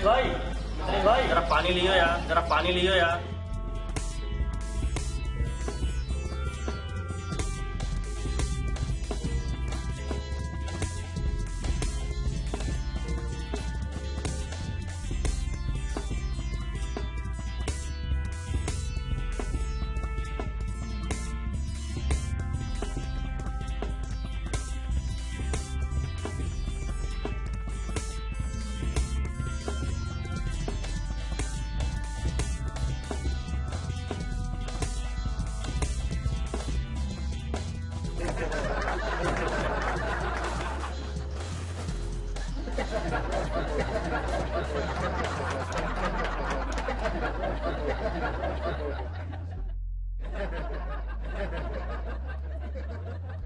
भाई भाई। जरा पानी लियो यार जरा पानी लियो यार। Thank you.